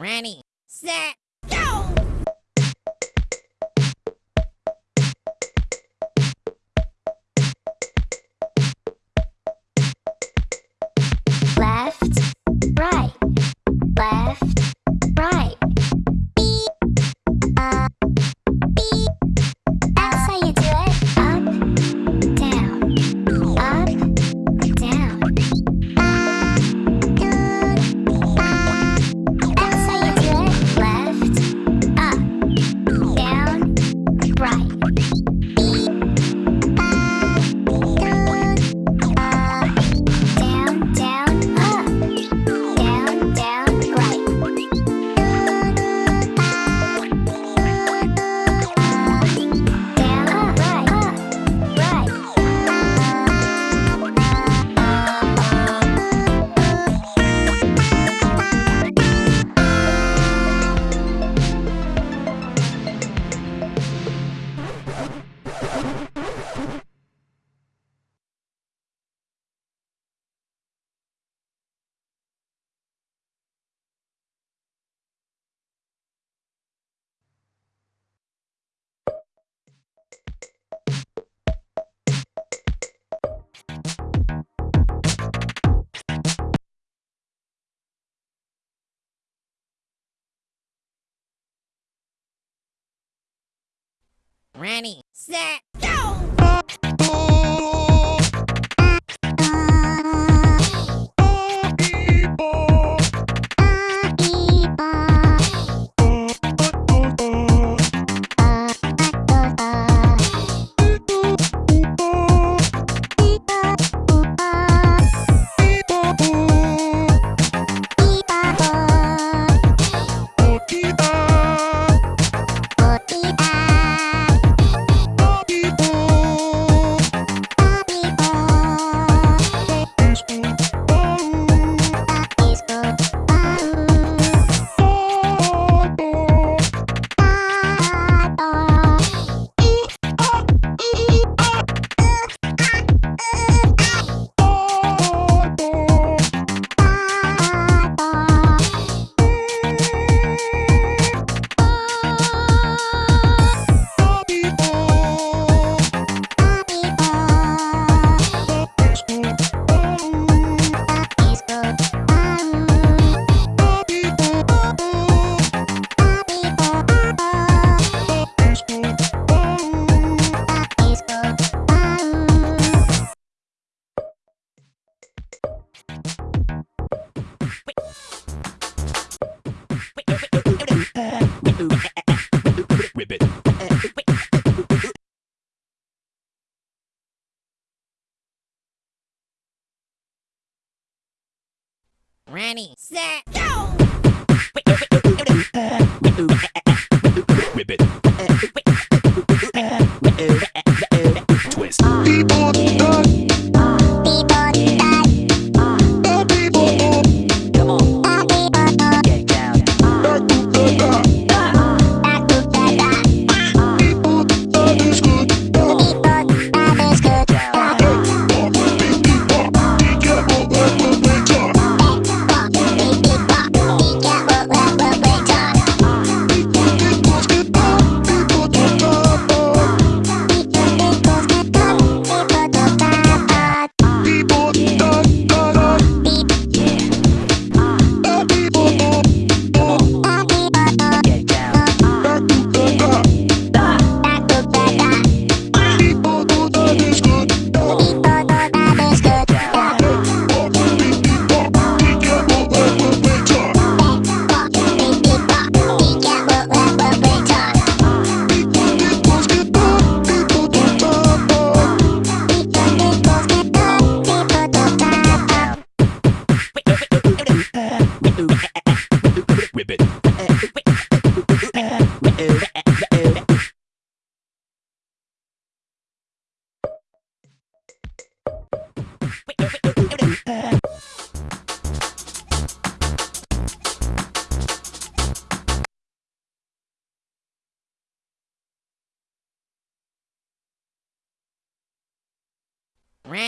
Ready, set, Ready, set, ready, set, go!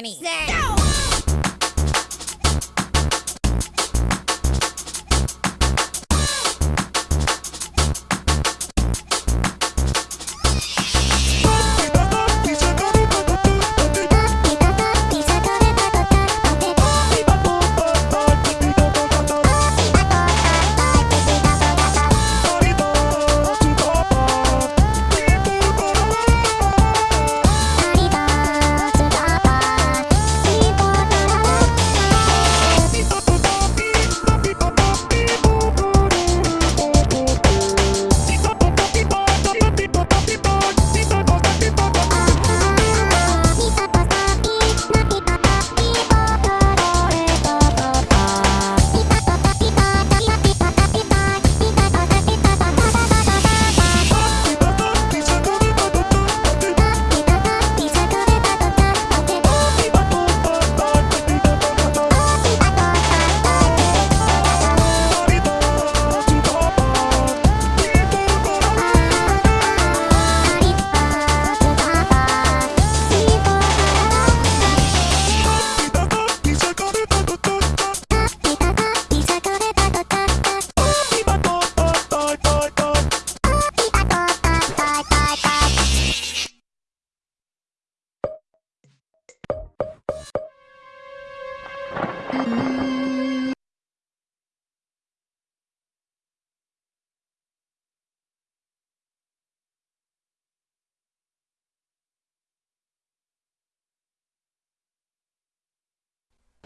money. No!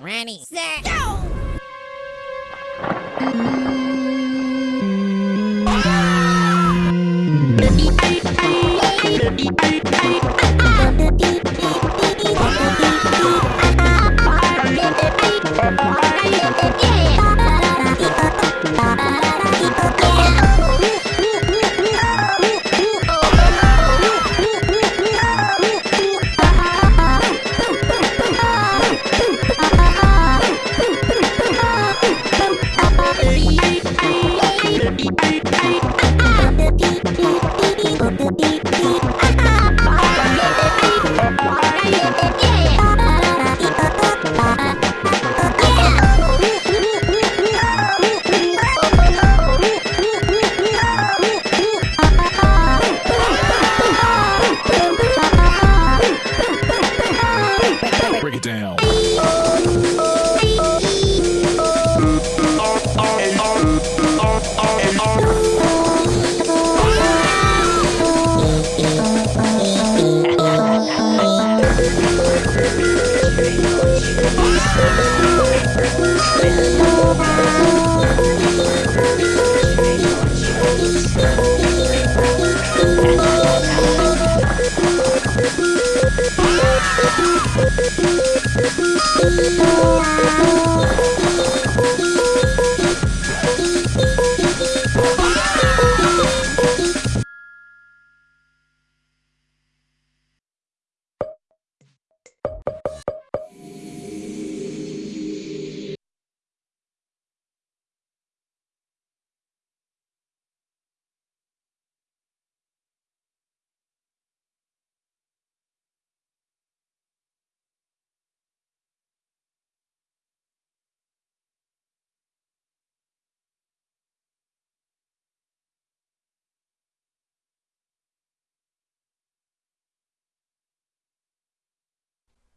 Ready, set, go! Break ah!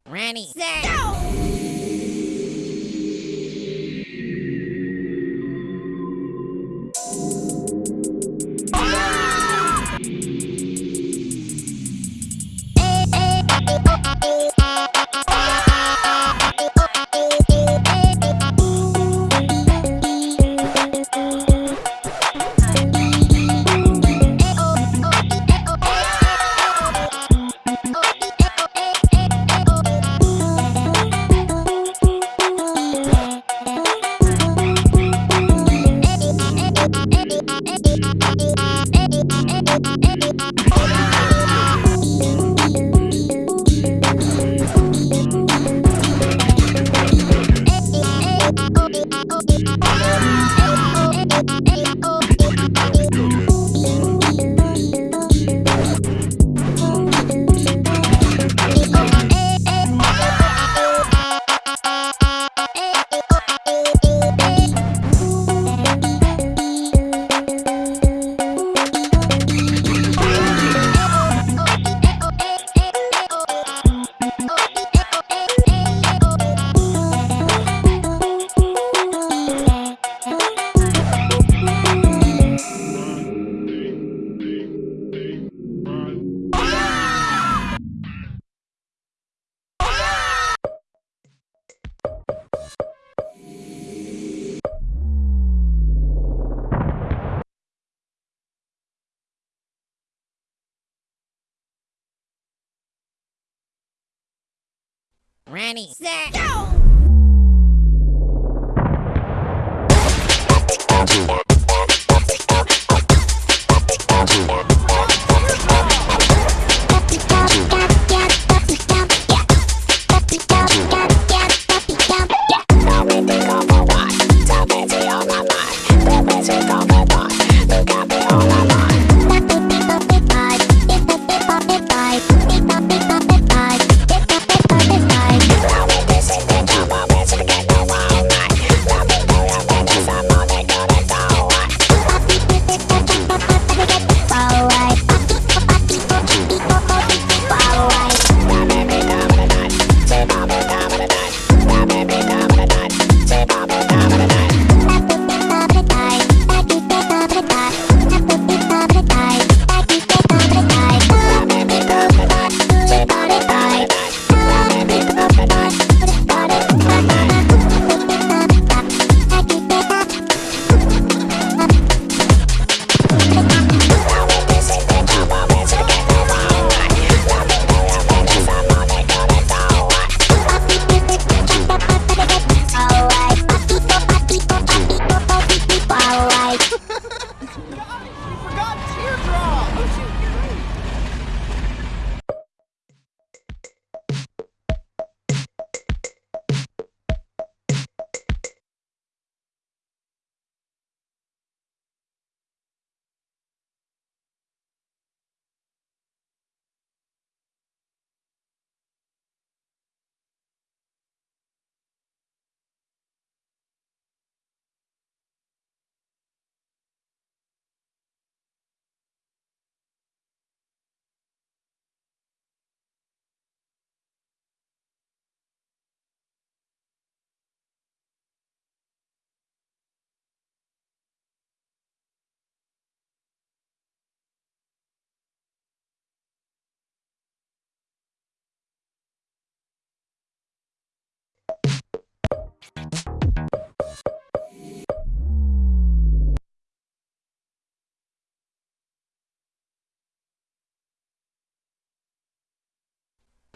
Ready, set, go! Ready, set, go!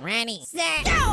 Ready, set, go!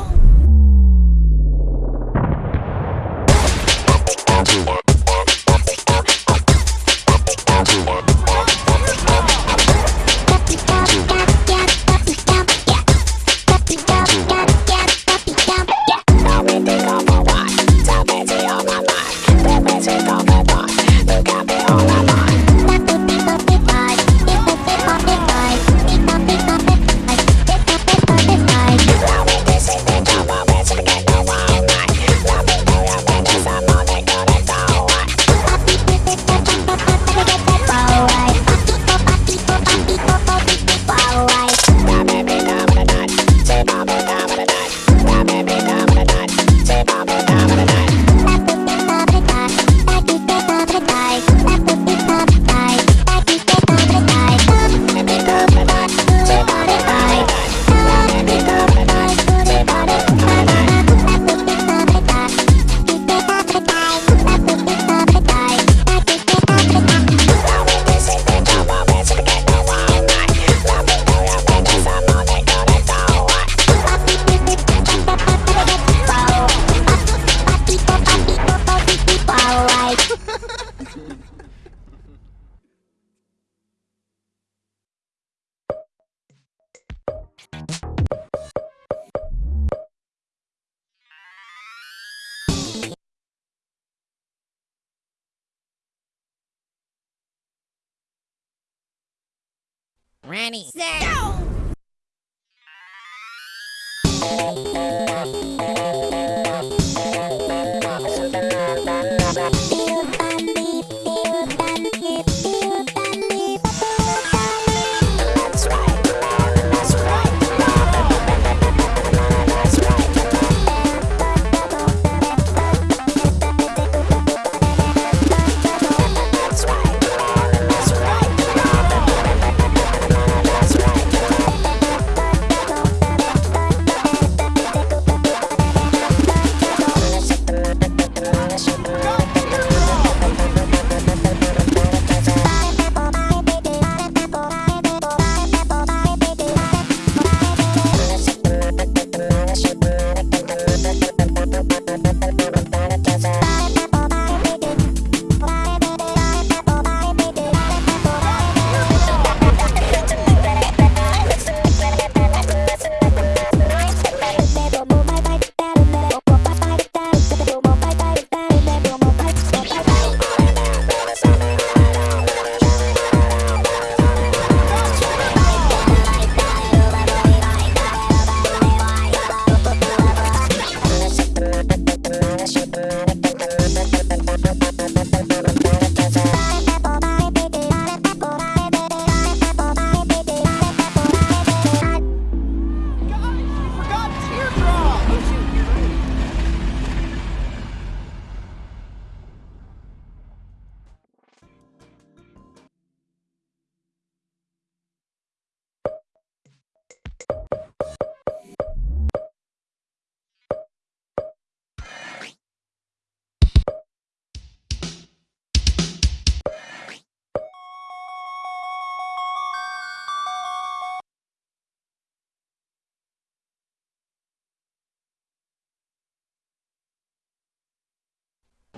Ready!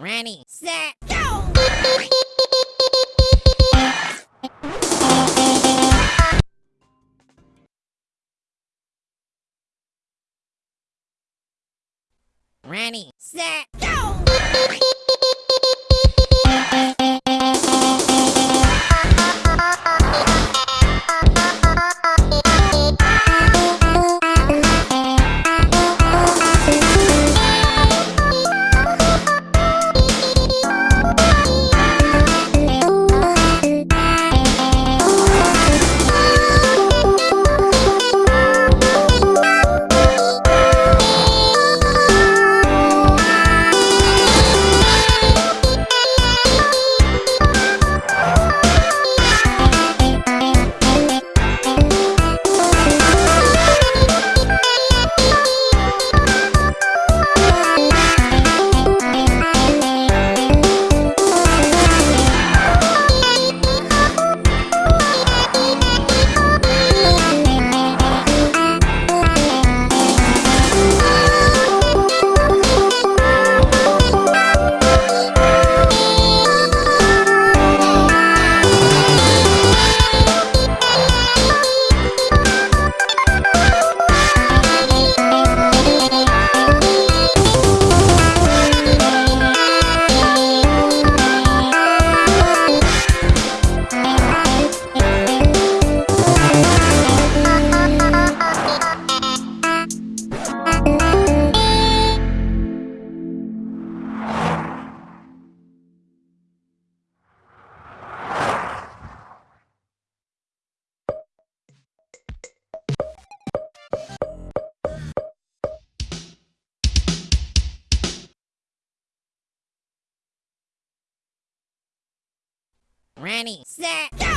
Ready, set, go! Ready, set, go! Ready, set,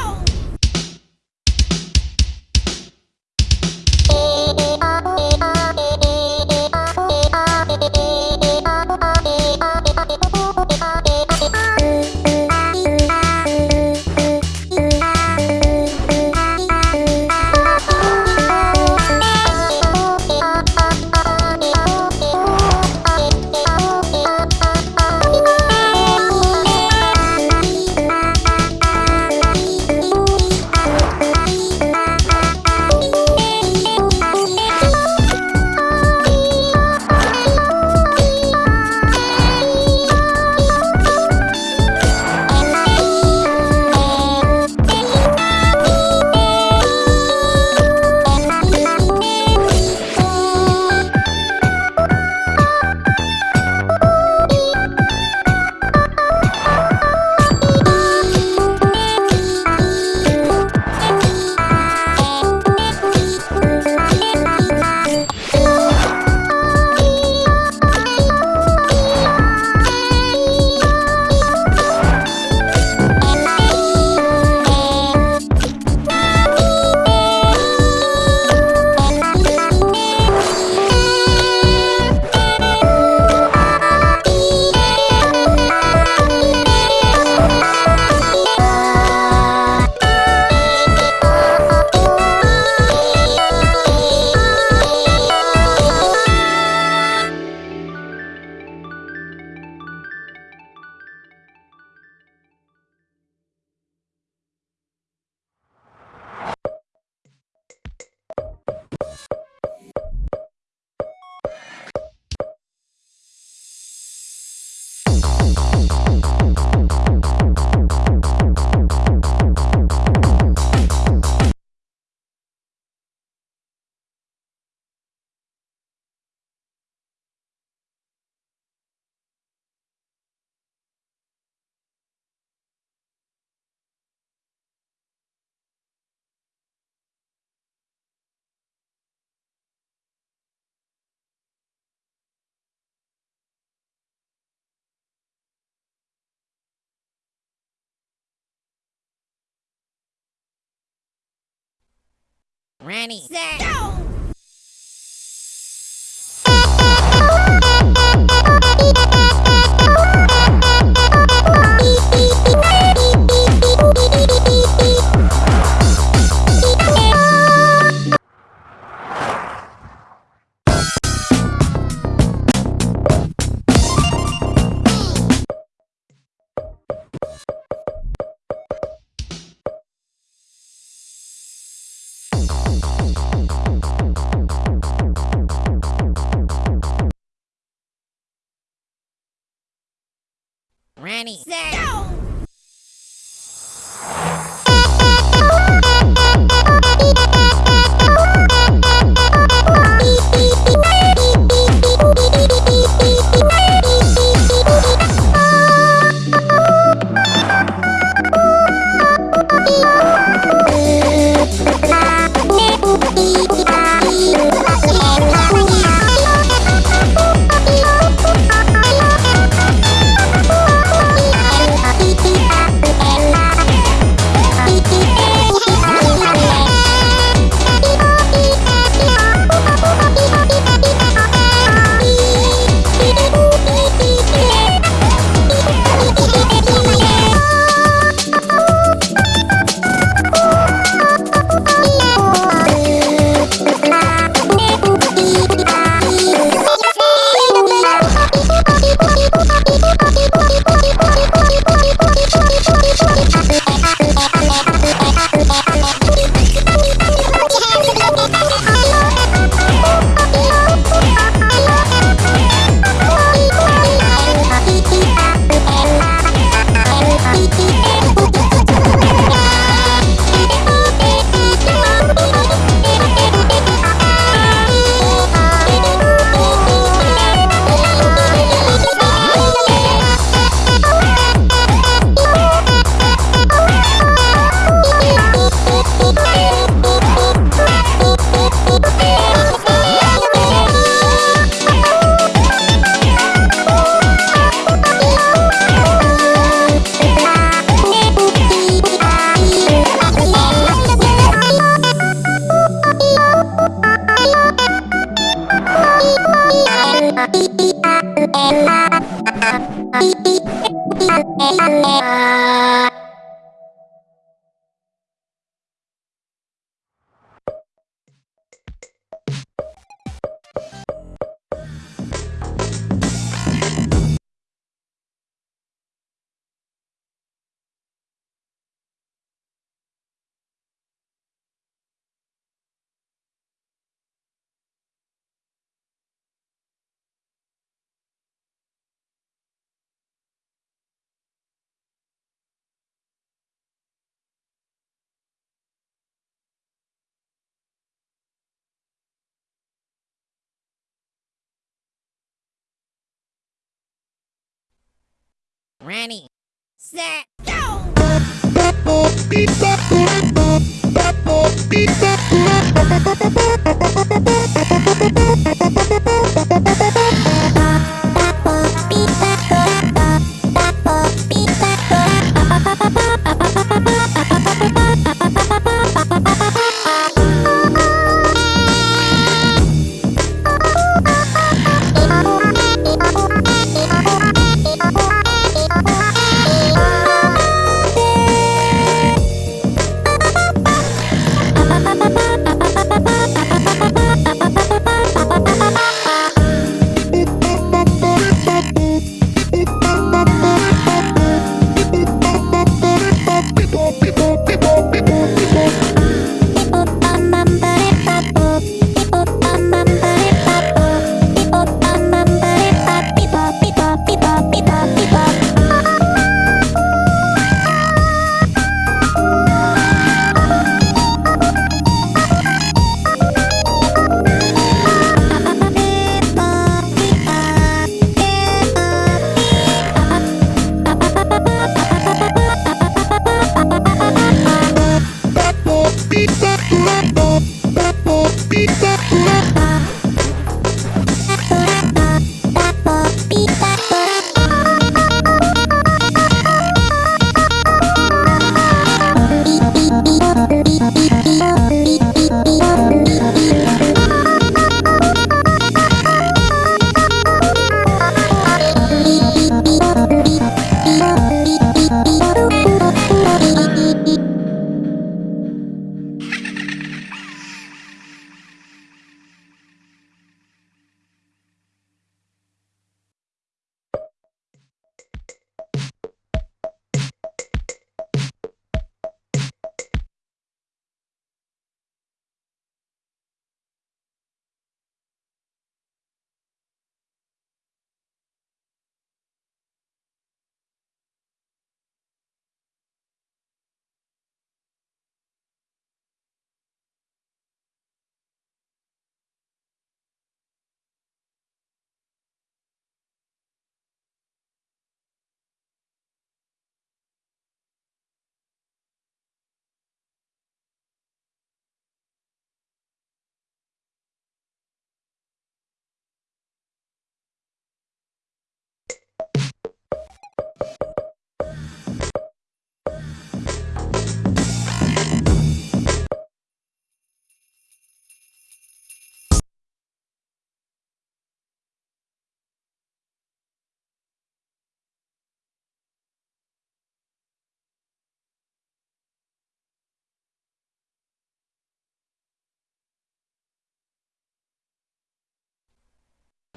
Ready, set! Ready, set, Ready, set, go! Beep,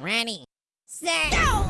Ready, set, go!